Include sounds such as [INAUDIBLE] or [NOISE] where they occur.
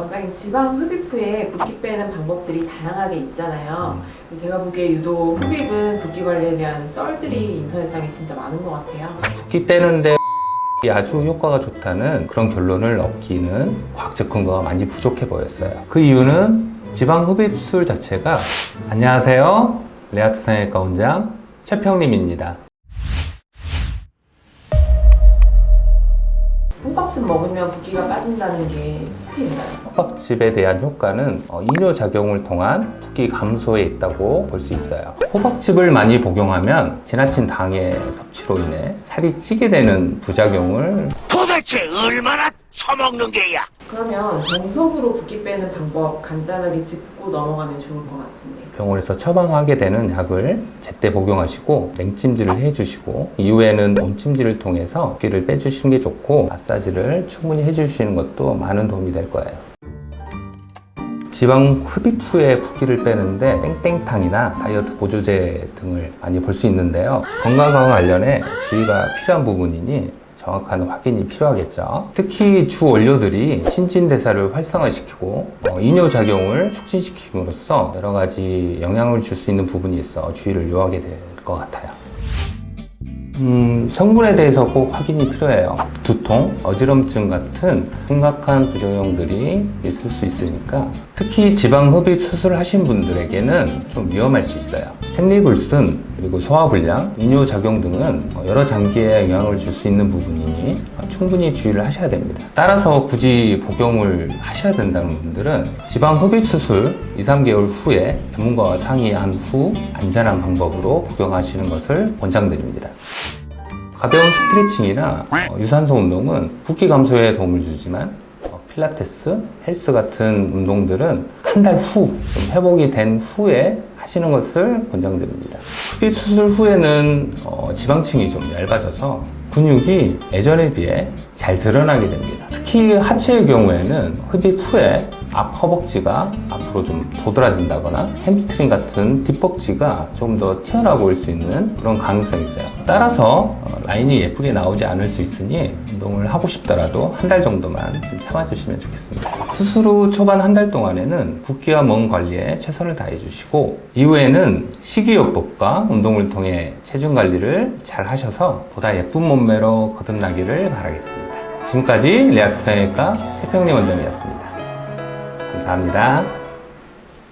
원장님 지방 흡입 후에 붓기 빼는 방법들이 다양하게 있잖아요. 근데 제가 보기에 유독 흡입은 붓기 관리에 대한 썰들이 인터넷상에 진짜 많은 것 같아요. 붓기 빼는데 [LAUGHS] 아주 효과가 좋다는 그런 결론을 얻기는 과학적 근거가 많이 부족해 보였어요. 그 이유는 지방 흡입술 자체가 안녕하세요. 레아트 성형외과 원장 최평림입니다. 호박즙 먹으면 붓기가 빠진다는 게 팩트인가요? 호박즙에 대한 효과는 어, 이뇨 작용을 통한 붓기 감소에 있다고 볼 수 있어요. 호박즙을 많이 복용하면 지나친 당의 섭취로 인해 살이 찌게 되는 부작용을 도대체 얼마나 처먹는 게야? 그러면 정석으로 붓기 빼는 방법 간단하게 짚고 넘어가면 좋을 것 같은데. 병원에서 처방하게 되는 약을 제때 복용하시고 냉찜질을 해주시고 이후에는 온찜질을 통해서 붓기를 빼주시는 게 좋고 마사지를 충분히 해주시는 것도 많은 도움이 될 거예요. 지방 흡입 후에 붓기를 빼는데 땡땡탕이나 다이어트 보조제 등을 많이 볼 수 있는데요. 건강과 관련해 주의가 필요한 부분이니 정확한 확인이 필요하겠죠. 특히 주 원료들이 신진대사를 활성화시키고 어, 이뇨작용을 촉진시킴으로써 여러 가지 영향을 줄 수 있는 부분이 있어 주의를 요하게 될 것 같아요. 음, 성분에 대해서 꼭 확인이 필요해요. 두통, 어지럼증 같은 심각한 부작용들이 있을 수 있으니까 특히 지방 흡입 수술을 하신 분들에게는 좀 위험할 수 있어요. 생리불순, 그리고 소화불량, 이뇨작용 등은 여러 장기에 영향을 줄 수 있는 부분이니 충분히 주의를 하셔야 됩니다. 따라서 굳이 복용을 하셔야 된다는 분들은 지방 흡입 수술 2, 3개월 후에 전문가와 상의한 후 안전한 방법으로 복용하시는 것을 권장드립니다. 가벼운 스트레칭이나 어, 유산소 운동은 붓기 감소에 도움을 주지만 어, 필라테스, 헬스 같은 운동들은 한 달 후, 좀 회복이 된 후에 하시는 것을 권장드립니다. 흡입 수술 후에는 어, 지방층이 좀 얇아져서 근육이 예전에 비해 잘 드러나게 됩니다. 특히 하체의 경우에는 흡입 후에 앞 허벅지가 앞으로 좀 도드라진다거나 햄스트링 같은 뒷벅지가 좀 더 튀어나와 보일 수 있는 그런 가능성이 있어요. 따라서 어, 라인이 예쁘게 나오지 않을 수 있으니 운동을 하고 싶더라도 한 달 정도만 좀 참아주시면 좋겠습니다. 수술 후 초반 한 달 동안에는 붓기와 멍 관리에 최선을 다해 주시고 이후에는 식이요법과 운동을 통해 체중 관리를 잘 하셔서 보다 예쁜 몸매로 거듭나기를 바라겠습니다. 지금까지 레아트 성형외과 최평리 원장이었습니다. 감사합니다.